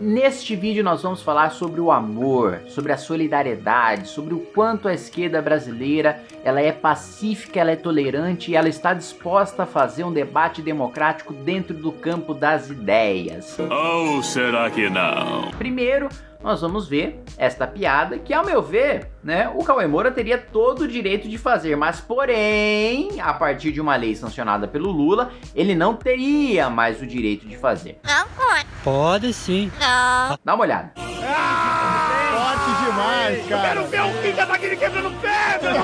Neste vídeo nós vamos falar sobre o amor, sobre a solidariedade, sobre o quanto a esquerda brasileira ela é pacífica, ela é tolerante e ela está disposta a fazer um debate democrático dentro do campo das ideias. Ou será que não? Primeiro, nós vamos ver esta piada que, ao meu ver, né, o Cauê Moura teria todo o direito de fazer, mas porém, a partir de uma lei sancionada pelo Lula, ele não teria mais o direito de fazer. Não pode. Pode sim. Não. Dá uma olhada. Forte demais, cara. ver o Kim Kataguiri quebrando pedra!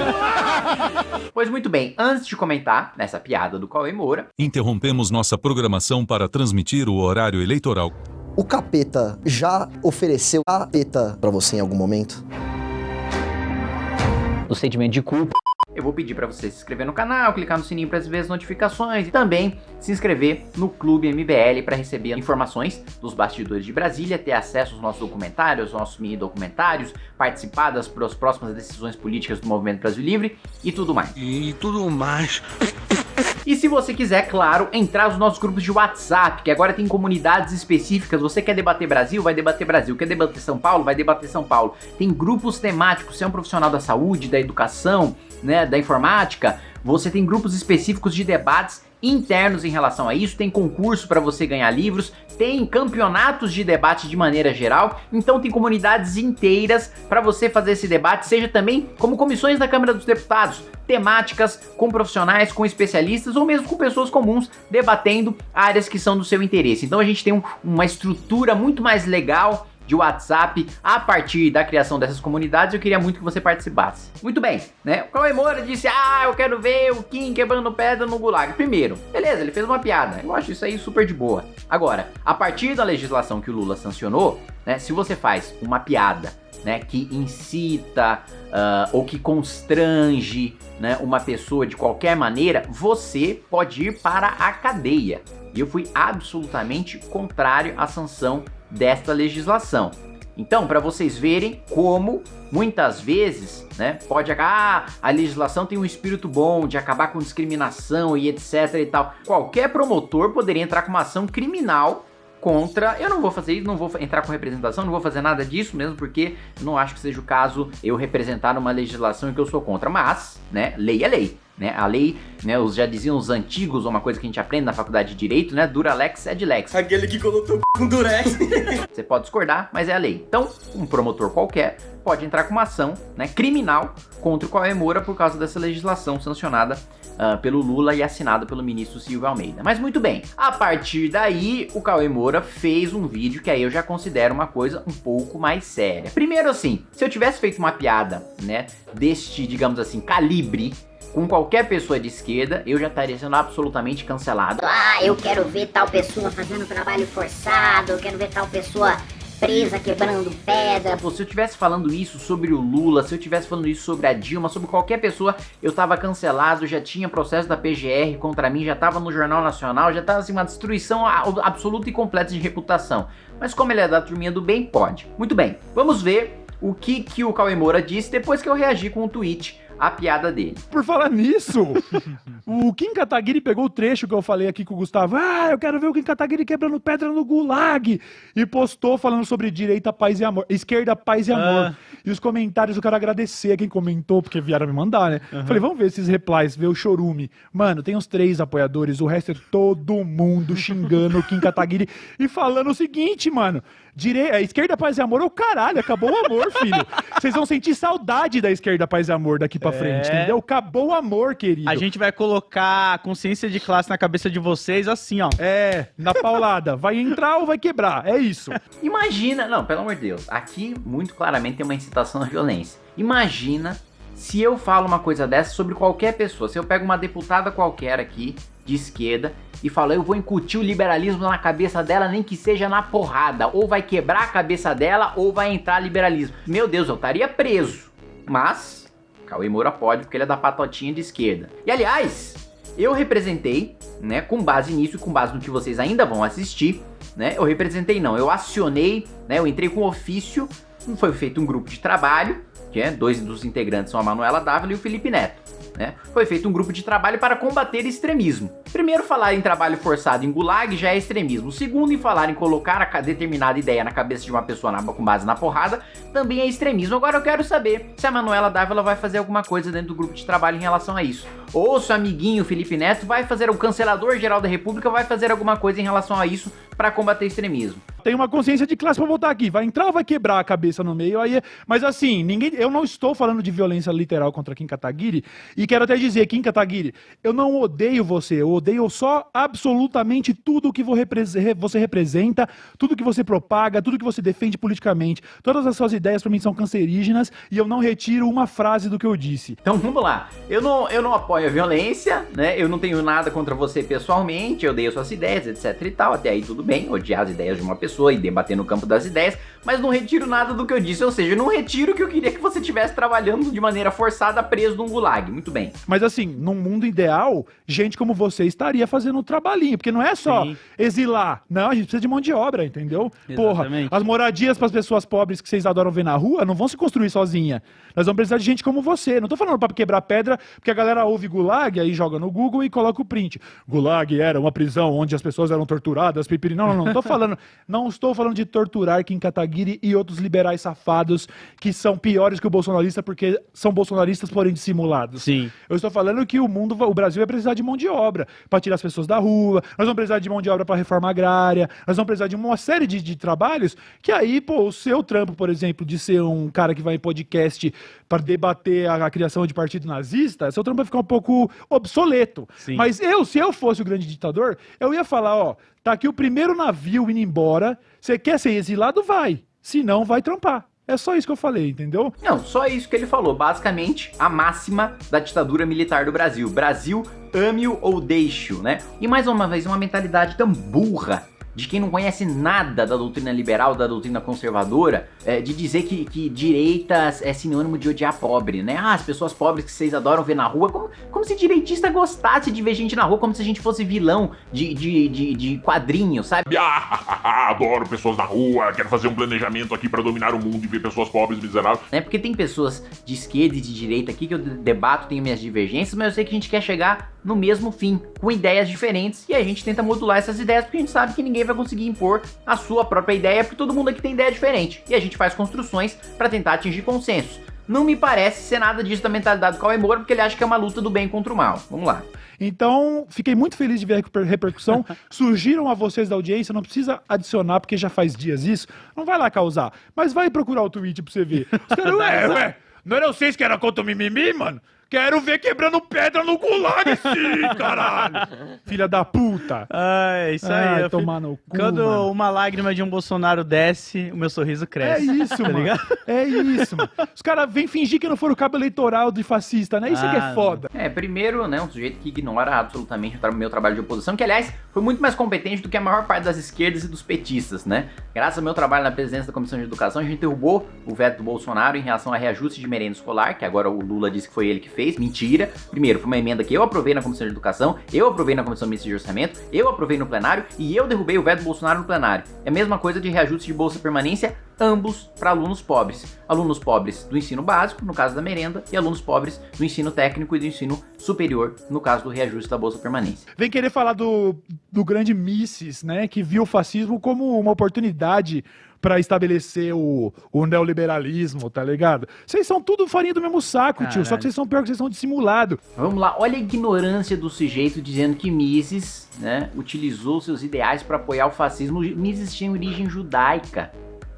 Pois muito bem, antes de comentar nessa piada do Cauê Moura, Interrompemos nossa programação para transmitir o horário eleitoral. O capeta já ofereceu capeta pra você em algum momento? O sentimento de culpa. eu vou pedir para você se inscrever no canal, clicar no sininho para receber as notificações e também se inscrever no Clube MBL para receber informações dos bastidores de Brasília, ter acesso aos nossos documentários, aos nossos mini documentários, participar das próximas decisões políticas do Movimento Brasil Livre e tudo mais. E tudo mais. E se você quiser, claro, entrar nos nossos grupos de WhatsApp, que agora tem comunidades específicas. Você quer debater Brasil? Vai debater Brasil. Quer debater São Paulo? Vai debater São Paulo. Tem grupos temáticos. Você é um profissional da saúde, da educação, né, da informática. Você tem grupos específicos de debates internos em relação a isso. Tem concurso para você ganhar livros. Tem campeonatos de debate de maneira geral. Então tem comunidades inteiras para você fazer esse debate, seja também como comissões da Câmara dos Deputados temáticas, com profissionais, com especialistas ou mesmo com pessoas comuns debatendo áreas que são do seu interesse. Então a gente tem um- uma estrutura muito mais legal de WhatsApp a partir da criação dessas comunidades. Eu queria muito que você participasse. Muito bem, né? O Cauê Moura disse: Ah, eu quero ver o Kim quebrando pedra no gulag. Primeiro, beleza, ele fez uma piada. Eu acho isso aí super de boa. Agora, a partir da legislação que o Lula sancionou, né? Se você faz uma piada né, que incita ah, ou que constrange né, uma pessoa de qualquer maneira, você pode ir para a cadeia. E eu fui absolutamente contrário à sanção desta legislação. Então, para vocês verem como muitas vezes, né, pode acabar, ah, a legislação tem um espírito bom de acabar com discriminação e etc e tal. Qualquer promotor poderia entrar com uma ação criminal contra. Eu não vou fazer isso, não vou entrar com representação, não vou fazer nada disso mesmo, porque não acho que seja o caso eu representar uma legislação que eu sou contra. Mas, né, lei é lei. Né, a lei, né, os já diziam os antigos, uma coisa que a gente aprende na faculdade de direito, né, dura lex é lex. Aquele que colocou com durex. Você pode discordar, mas é a lei. Então, um promotor qualquer pode entrar com uma ação né, criminal contra o Cauê Moura por causa dessa legislação sancionada ah, pelo Lula e assinada pelo ministro Silvio Almeida. Mas muito bem, a partir daí o Cauê Moura fez um vídeo que aí eu já considero uma coisa um pouco mais séria. Primeiro assim, se eu tivesse feito uma piada, né, deste, digamos assim, calibre, com qualquer pessoa de esquerda, eu já estaria sendo absolutamente cancelado. Ah, eu quero ver tal pessoa fazendo trabalho forçado, eu quero ver tal pessoa presa quebrando pedra. Pô, se eu tivesse falando isso sobre o Lula, se eu tivesse falando isso sobre a Dilma, sobre qualquer pessoa, eu tava cancelado, já tinha processo da PGR contra mim, já tava no Jornal Nacional, já tava assim uma destruição absoluta e completa de reputação. Mas como ele é da turminha do bem, pode. Muito bem, vamos ver o que, que o Cauê Moura disse depois que eu reagi com o tweet à piada dele. Por falar nisso, o Kim Kataguiri pegou o trecho que eu falei aqui com o Gustavo. Ah, eu quero ver o Kim Kataguiri quebrando pedra no gulag. E postou falando sobre direita, paz e amor. Esquerda, paz e amor. E os comentários eu quero agradecer a quem comentou, porque vieram me mandar, né? Falei, vamos ver esses replies, ver o chorume. Mano, tem uns três apoiadores, o resto é todo mundo xingando o Kim Kataguiri e falando o seguinte, mano. Dire... Esquerda, paz e amor é o caralho, acabou o amor, filho. Vocês vão sentir saudade da esquerda, paz e amor daqui pra frente, entendeu? Acabou o amor, querido. A gente vai colocar a consciência de classe na cabeça de vocês assim, ó. É, na paulada. Vai entrar ou vai quebrar? É isso. Imagina, não, pelo amor de Deus, aqui muito claramente tem uma incitação à violência. Imagina se eu falo uma coisa dessa sobre qualquer pessoa, se eu pego uma deputada qualquer aqui, de esquerda, e falo, eu vou incutir o liberalismo na cabeça dela, nem que seja na porrada, ou vai quebrar a cabeça dela, ou vai entrar liberalismo. Meu Deus, eu estaria preso. Mas, Cauê Moura pode, porque ele é da patotinha de esquerda. E aliás, eu representei, né, com base nisso com base no que vocês ainda vão assistir, né, eu representei não, eu acionei, né, eu entrei com ofício, foi feito um grupo de trabalho, que é, dois dos integrantes são a Manuela Dávila e o Felipe Neto. Né? Foi feito um grupo de trabalho para combater extremismo. Primeiro, falar em trabalho forçado em gulag já é extremismo. Segundo, em falar em colocar a determinada ideia na cabeça de uma pessoa na, com base na porrada, também é extremismo. Agora eu quero saber se a Manuela Dávila vai fazer alguma coisa dentro do grupo de trabalho em relação a isso. Ou se o amiguinho Felipe Neto vai fazer, o cancelador geral da república vai fazer alguma coisa em relação a isso para combater extremismo. Tem uma consciência de classe pra voltar aqui. Vai entrar ou vai quebrar a cabeça no meio? Aí, é- mas assim, ninguém, eu não estou falando de violência literal contra Kim Kataguiri. E quero até dizer, Kim Kataguiri, eu não odeio você. Eu odeio só absolutamente tudo que você representa, tudo que você propaga, tudo que você defende politicamente. Todas as suas ideias para mim são cancerígenas e eu não retiro uma frase do que eu disse. Então vamos lá. Eu não, eu não apoio a violência, né? Eu não tenho nada contra você pessoalmente, eu odeio suas ideias, etc e tal. Até aí tudo bem, odiar as ideias de uma pessoa e debater no campo das ideias, mas não retiro nada do que eu disse, ou seja, eu não retiro que eu queria que você estivesse trabalhando de maneira forçada preso num gulag. Muito bem. Mas assim, num mundo ideal, gente como você estaria fazendo um trabalhinho, porque não é só Sim. exilar. Não, a gente precisa de mão de obra, entendeu? Porra, Exatamente. as moradias para as pessoas pobres que vocês adoram ver na rua não vão se construir sozinha. Nós vamos precisar de gente como você. Não tô falando para quebrar pedra, porque a galera ouve gulag, aí joga no Google e coloca o print. Gulag era uma prisão onde as pessoas eram torturadas, pipiri. Não, não, não. Tô falando, não estou falando de torturar Kim Kataguiri e outros liberais safados que são piores que o bolsonarista porque são bolsonaristas, porém dissimulados. Sim. Eu estou falando que o mundo, o Brasil vai precisar de mão de obra para tirar as pessoas da rua, nós vamos precisar de mão de obra para reforma agrária, nós vamos precisar de uma série de, de trabalhos que aí, pô, o seu trampo, por exemplo, de ser um cara que vai em podcast para debater a, a criação de partido nazista, seu trampo vai ficar um pouco obsoleto. Sim. Mas eu, se eu fosse o grande ditador, eu ia falar, ó, tá aqui o primeiro navio indo embora, você quer ser exilado? Vai. Se não, vai trampar. É só isso que eu falei, entendeu? Não, só isso que ele falou. Basicamente, a máxima da ditadura militar do Brasil. Brasil, ame-o ou deixe-o, né? E mais uma vez, uma mentalidade tão burra de quem não conhece nada da doutrina liberal, da doutrina conservadora, é, de dizer que, que direita é sinônimo de odiar pobre, né? Ah, as pessoas pobres que vocês adoram ver na rua, como, como se direitista gostasse de ver gente na rua, como se a gente fosse vilão de, de, de, de quadrinho, sabe? Ah, adoro pessoas na rua, quero fazer um planejamento aqui pra dominar o mundo e ver pessoas pobres miseráveis. né? Porque tem pessoas de esquerda e de direita aqui que eu debato, tenho minhas divergências, mas eu sei que a gente quer chegar no mesmo fim, com ideias diferentes, e a gente tenta modular essas ideias porque a gente sabe que ninguém vai conseguir impor a sua própria ideia, porque todo mundo aqui tem ideia diferente, e a gente faz construções para tentar atingir consensos. Não me parece ser nada disso da mentalidade do Cauê Moura, porque ele acha que é uma luta do bem contra o mal. Vamos lá. Então, fiquei muito feliz de ver a reper- repercussão. Surgiram a vocês da audiência, não precisa adicionar, porque já faz dias isso. Não vai lá causar, mas vai procurar o tweet pra você ver. Os caras, ué, ué, não era vocês que era contra o mimimi, mano? Quero ver quebrando pedra no gulag, sim, caralho! Filha da puta! Ah, é isso aí. Ai, tomar no cu, Quando mano. uma lágrima de um Bolsonaro desce, o meu sorriso É cresce. isso, mano. ligado? É isso, mano. Os caras vêm fingir que não foram cabo eleitoral de fascista, né? Isso é que Ah, é foda. É, primeiro, né, um sujeito que ignora absolutamente o meu trabalho de oposição, que aliás foi muito mais competente do que a maior parte das esquerdas e dos petistas, né? Graças ao meu trabalho na presidência da Comissão de Educação, a gente derrubou o veto do Bolsonaro em relação a reajuste de merenda escolar, que agora o Lula disse que foi ele que fez. Mentira. Primeiro, foi uma emenda que eu aprovei na Comissão de Educação, eu aprovei na Comissão Mista de Orçamento, eu aprovei no plenário e eu derrubei o veto do Bolsonaro no plenário. É a mesma coisa de reajuste de bolsa permanência, ambos para alunos pobres. Alunos pobres do ensino básico, no caso da merenda, e alunos pobres do ensino técnico e do ensino superior, no caso do reajuste da bolsa permanência. Vem querer falar do, do grande Mises, né? Que viu o fascismo como uma oportunidade pra estabelecer o, o neoliberalismo, tá ligado? Vocês são tudo farinha do mesmo saco, tio. Só Caralho. que vocês são pior que vocês são dissimulados. Vamos lá, olha a ignorância do sujeito dizendo que Mises, né, utilizou seus ideais para apoiar o fascismo. Mises tinha origem judaica.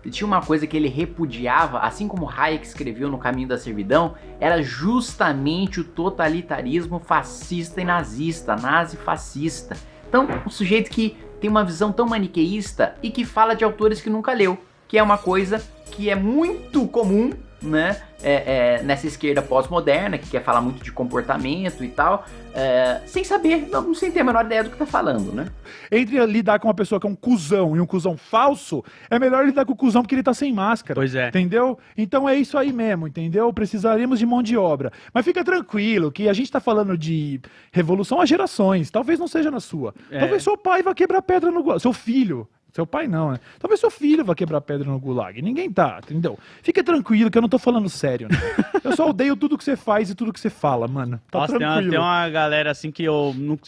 E tinha uma coisa que ele repudiava, assim como Hayek escreveu no Caminho da Servidão, era justamente o totalitarismo fascista e nazista, nazi-fascista. Então, um sujeito que tem uma visão tão maniqueísta e que fala de autores que nunca leu, que é uma coisa que é muito comum, né, é, é, nessa esquerda pós-moderna, que quer falar muito de comportamento e tal, é, sem saber, não, sem ter a menor ideia do que tá falando, né? Entre lidar com uma pessoa que é um cuzão e um cuzão falso, é melhor lidar com o cuzão porque ele tá sem máscara. Pois é. Entendeu? Então é isso aí mesmo, entendeu? Precisaríamos de mão de obra. Mas fica tranquilo que a gente tá falando de revolução a gerações. Talvez não seja na sua. É. Talvez seu pai vá quebrar pedra no. Seu filho. Seu pai não, né? Talvez seu filho vá quebrar pedra no gulag. Ninguém tá, entendeu? Fica tranquilo que eu não tô falando sério, né? Eu só odeio tudo que você faz e tudo que você fala, mano. Tá Nossa, tem uma, tranquilo. tem uma galera assim que eu não.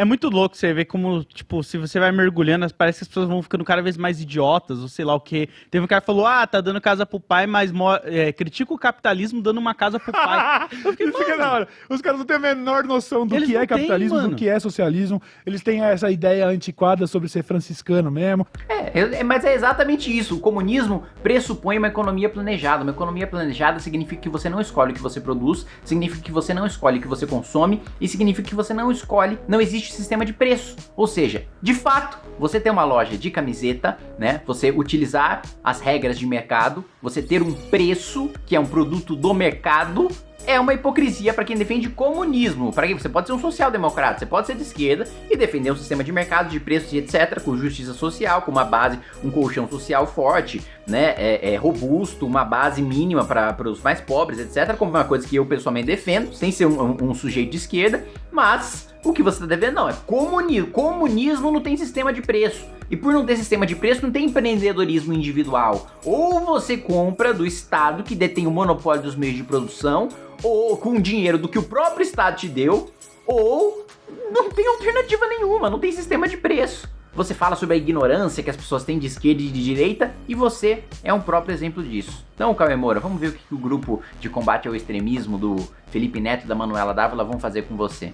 É muito louco você ver como, tipo, se você vai mergulhando, parece que as pessoas vão ficando cada vez mais idiotas, ou sei lá o quê. Teve um cara que falou, ah, tá dando casa pro pai, mas é, critica o capitalismo dando uma casa pro pai. Eu fiquei, Isso da hora. Os caras não têm a menor noção do Eles que é capitalismo, do que é socialismo. Eles têm essa ideia antiquada sobre ser franciscano mesmo. É, é, mas é exatamente isso. O comunismo pressupõe uma economia planejada. Uma economia planejada significa que você não escolhe o que você produz, significa que você não escolhe o que você consome e significa que você não escolhe, não existe sistema de preço. Ou seja, de fato, você ter uma loja de camiseta, né? Você utilizar as regras de mercado, você ter um preço que é um produto do mercado, é uma hipocrisia para quem defende comunismo. Para quem você pode ser um social-democrata, você pode ser de esquerda e defender um sistema de mercado, de preços e etc, com justiça social, com uma base, um colchão social forte, né, é, é robusto, uma base mínima para os mais pobres, etc, como uma coisa que eu pessoalmente defendo, sem ser um, um- um sujeito de esquerda, mas o que você está devendo não é comunismo. Comunismo não tem sistema de preço. E por não ter sistema de preço, não tem empreendedorismo individual. Ou você compra do Estado que detém o monopólio dos meios de produção, ou com dinheiro do que o próprio Estado te deu, ou não tem alternativa nenhuma, não tem sistema de preço. Você fala sobre a ignorância que as pessoas têm de esquerda e de direita, e você é um próprio exemplo disso. Então, Cauê Moura, vamos ver o que o grupo de combate ao extremismo do Felipe Neto e da Manuela Dávila vão fazer com você.